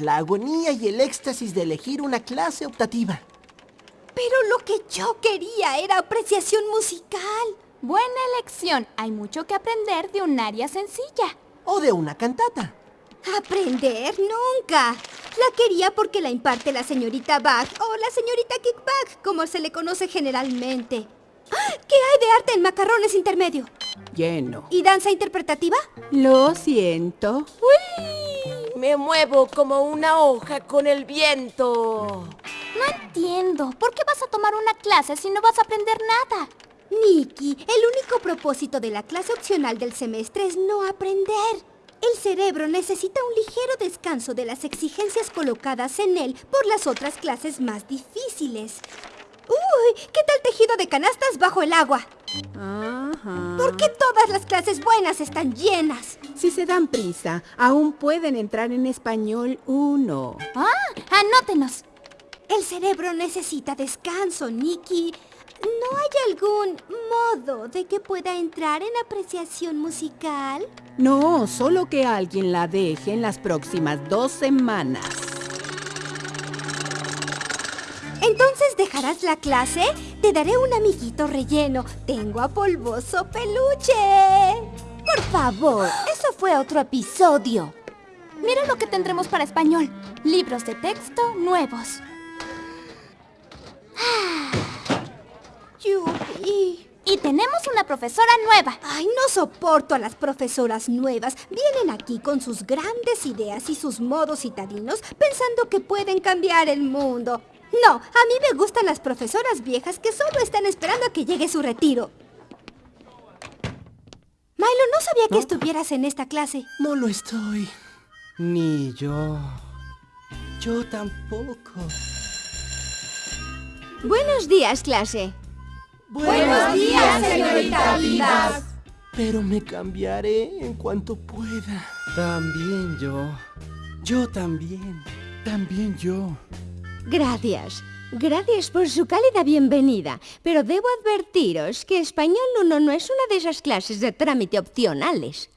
la agonía y el éxtasis de elegir una clase optativa. Pero lo que yo quería era apreciación musical. Buena elección. Hay mucho que aprender de un área sencilla. O de una cantata. ¿Aprender? Nunca. La quería porque la imparte la señorita Bach o la señorita Kickback, como se le conoce generalmente. ¡Ah! ¿Qué hay de arte en macarrones intermedio? Lleno. ¿Y danza interpretativa? Lo siento. ¡Uy! Me muevo como una hoja con el viento. No entiendo. ¿Por qué vas a tomar una clase si no vas a aprender nada? Nikki, el único propósito de la clase opcional del semestre es no aprender. El cerebro necesita un ligero descanso de las exigencias colocadas en él por las otras clases más difíciles. ¡Uy! ¿Qué tal tejido de canastas bajo el agua? Ajá. ¿Por qué todas las clases buenas están llenas? Si se dan prisa, aún pueden entrar en español 1. ¡Ah! ¡Anótenos! El cerebro necesita descanso, Nikki. ¿No hay algún modo de que pueda entrar en apreciación musical? No, solo que alguien la deje en las próximas dos semanas. ¿Entonces dejarás la clase? Te daré un amiguito relleno. Tengo a polvoso peluche. Por favor, eso fue otro episodio. Mira lo que tendremos para español. Libros de texto nuevos. Yupi. Y tenemos una profesora nueva. Ay, no soporto a las profesoras nuevas. Vienen aquí con sus grandes ideas y sus modos citadinos pensando que pueden cambiar el mundo. No, a mí me gustan las profesoras viejas que solo están esperando a que llegue su retiro. Milo, no sabía que estuvieras en esta clase. No lo estoy. Ni yo. Yo tampoco. Buenos días, clase. Buenos días, señorita Vivas. Pero me cambiaré en cuanto pueda. También yo. Yo también. También yo. Gracias. Gracias por su cálida bienvenida, pero debo advertiros que Español 1 no es una de esas clases de trámite opcionales.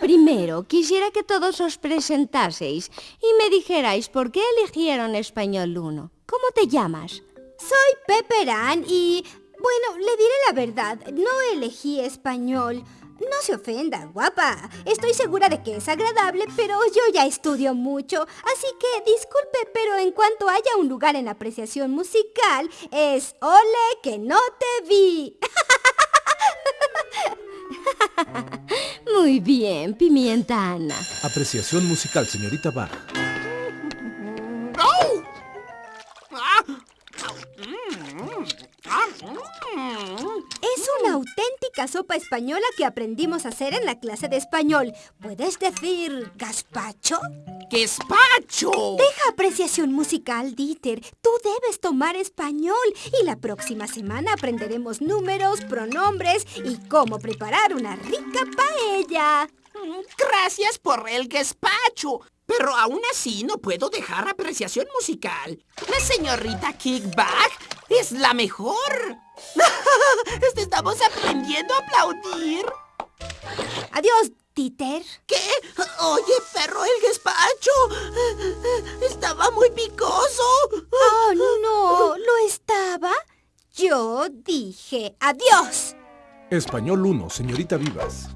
Primero, quisiera que todos os presentaseis y me dijerais por qué eligieron Español 1. ¿Cómo te llamas? Soy Pepperan y... Bueno, le diré la verdad, no elegí español. No se ofenda, guapa. Estoy segura de que es agradable, pero yo ya estudio mucho. Así que disculpe, pero en cuanto haya un lugar en apreciación musical, es ole que no te vi. Muy bien, Pimienta Ana. Apreciación musical, señorita Bach. Auténtica sopa española que aprendimos a hacer en la clase de español. ¿Puedes decir gazpacho? ¡Gazpacho! Deja apreciación musical, Dieter. Tú debes tomar español y la próxima semana aprenderemos números, pronombres y cómo preparar una rica paella. Gracias por el gazpacho. Pero aún así no puedo dejar apreciación musical. La señorita Kickback es la mejor. Estamos aprendiendo a aplaudir. Adiós, Dieter. ¿Qué? Oye, perro, el gazpacho. Estaba muy picoso. Oh, no, ¿lo estaba? Yo dije adiós. Español 1, señorita Vivas.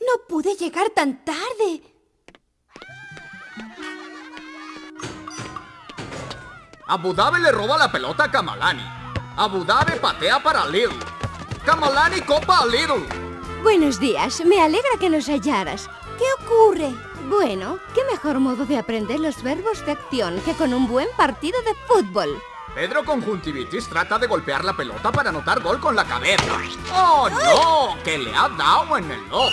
No pude llegar tan tarde. Abu Dhabi le roba la pelota a Kamalani. Abu Dhabi patea para Lidl. Kamalani copa a Lidl. Buenos días, me alegra que nos hallaras. ¿Qué ocurre? Bueno, qué mejor modo de aprender los verbos de acción que con un buen partido de fútbol. Pedro Conjuntivitis trata de golpear la pelota para anotar gol con la cabeza. ¡Oh, no! ¡Que le ha dado en el ojo!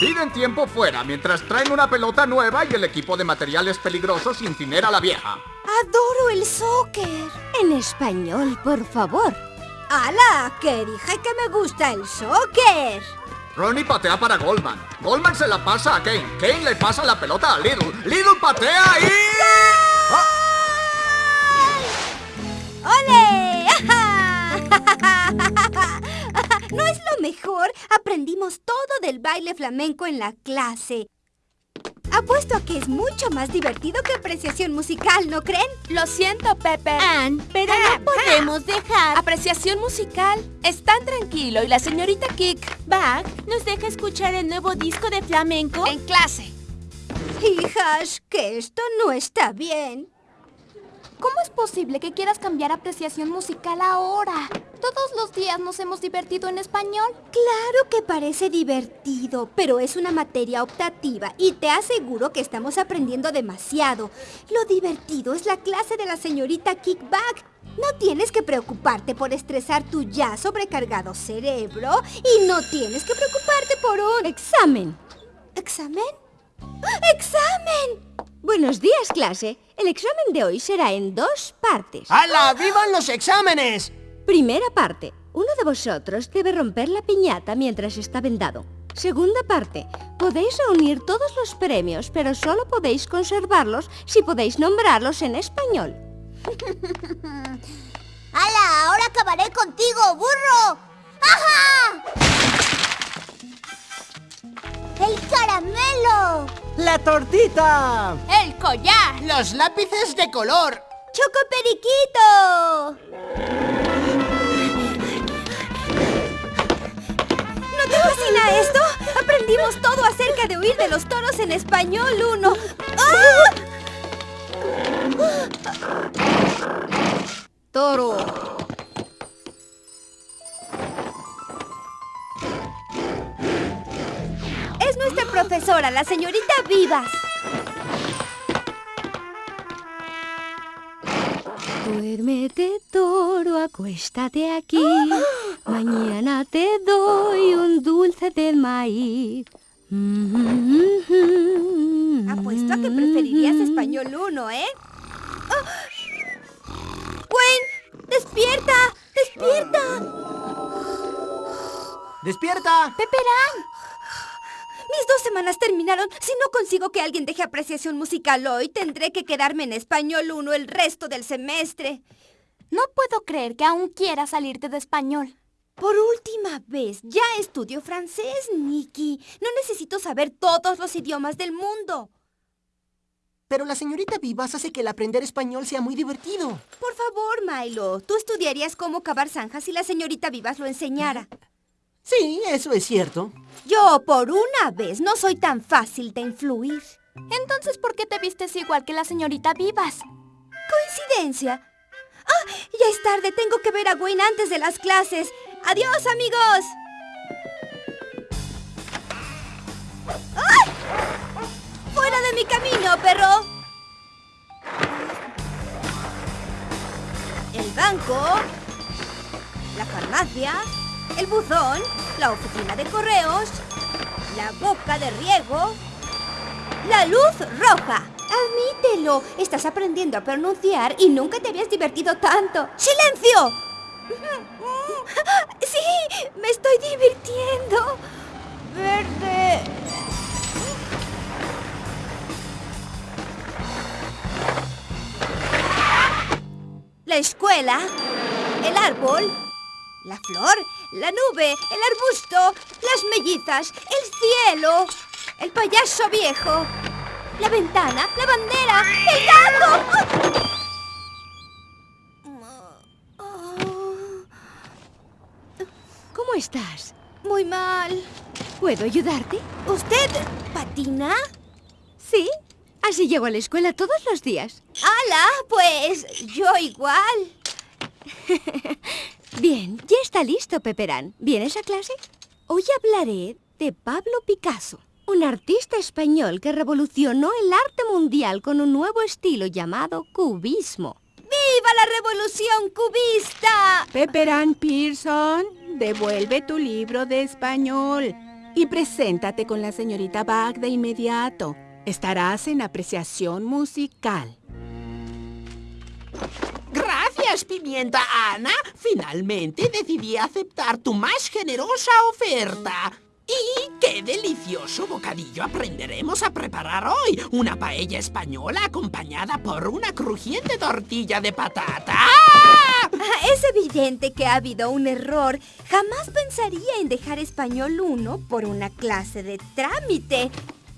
Piden tiempo fuera mientras traen una pelota nueva y el equipo de materiales peligrosos incinera a la vieja. Adoro el soccer. En español, por favor. ¡Hala! Que dije que me gusta el soccer. Ronnie patea para Goldman. Goldman se la pasa a Kane. Kane le pasa la pelota a Lidl. Lidl patea y... ¡Ah! ¡Ole! ¡No es lo mejor? Aprendimos todo del baile flamenco en la clase. Apuesto a que es mucho más divertido que apreciación musical, ¿no creen? Lo siento, Pepper. Anne, pero no podemos dejar... Apreciación musical. Es tan tranquilo y la señorita Kick Bach nos deja escuchar el nuevo disco de flamenco. en clase. Hijas, que esto no está bien. ¿Cómo es posible que quieras cambiar apreciación musical ahora? Todos los días nos hemos divertido en español. Claro que parece divertido, pero es una materia optativa y te aseguro que estamos aprendiendo demasiado. Lo divertido es la clase de la señorita Kickback. No tienes que preocuparte por estresar tu ya sobrecargado cerebro y no tienes que preocuparte por un Examen. examen. ¡Examen! Buenos días, clase. El examen de hoy será en dos partes. ¡Hala! ¡Vivan los exámenes! Primera parte. Uno de vosotros debe romper la piñata mientras está vendado. Segunda parte. Podéis reunir todos los premios, pero solo podéis conservarlos si podéis nombrarlos en español. ¡Hala! ¡Ahora acabaré contigo, burro! ¡Ajá! ¡El caramelo! ¡La tortita! El collar. ¡Los lápices de color! ¡Choco Periquito! ¿No te fascina esto? Aprendimos todo acerca de huir de los toros en español 1. Toro. Profesora, la señorita Vivas. Duérmete, toro, acuéstate aquí. Mañana te doy un dulce de maíz. Apuesto a que preferirías español 1, ¿eh? ¡Gwen! ¡Despierta! ¡Despierta! ¡Despierta! Pepperán, Mis dos semanas terminaron. Si no consigo que alguien deje apreciación musical hoy, tendré que quedarme en español 1 el resto del semestre. no puedo creer que aún quieras salirte de español. Por última vez, ya estudio francés, Nikki. No necesito saber todos los idiomas del mundo. Pero la señorita Vivas hace que el aprender español sea muy divertido. Por favor, Milo, tú estudiarías cómo cavar zanjas si la señorita Vivas lo enseñara. Sí, eso es cierto. Yo, por una vez, no soy tan fácil de influir. Entonces, ¿por qué te vistes igual que la señorita Vivas? ¿Coincidencia? ¡Ah! Ya es tarde, tengo que ver a Gwen antes de las clases. ¡Adiós, amigos! ¡Ay! ¡Fuera de mi camino, perro! El banco, la farmacia, el buzón, la oficina de correos, la boca de riego, la luz roja. Admítelo, estás aprendiendo a pronunciar y nunca te habías divertido tanto. ¡Silencio! Sí, me estoy divirtiendo. Verde. La escuela, el árbol, la flor, la nube, el arbusto, las mellizas, el cielo, el payaso viejo, la ventana, la bandera, el gato. ¿Cómo estás? Muy mal. ¿Puedo ayudarte? ¿Usted patina? Sí. Así llego a la escuela todos los días. ¡Hala! Pues yo igual. Bien, ya está listo, Peperán. ¿Vienes a clase? Hoy hablaré de Pablo Picasso, un artista español que revolucionó el arte mundial con un nuevo estilo llamado cubismo. ¡Viva la revolución cubista! Pepperán Pearson, devuelve tu libro de español y preséntate con la señorita Bach de inmediato. Estarás en apreciación musical. Gracias, Pimienta Ana. Finalmente decidí aceptar tu más generosa oferta. ¡Y qué delicioso bocadillo aprenderemos a preparar hoy! Una paella española acompañada por una crujiente tortilla de patata. ¡Ah! Es evidente que ha habido un error. Jamás pensaría en dejar español 1 por una clase de trámite.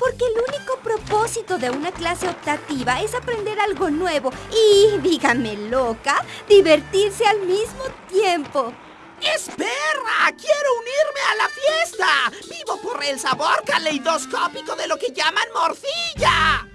Porque el único propósito de una clase optativa es aprender algo nuevo y, dígame loca, divertirse al mismo tiempo. ¡Espera! ¡Quiero unirme a la fiesta! ¡Vivo por el sabor caleidoscópico de lo que llaman morcilla!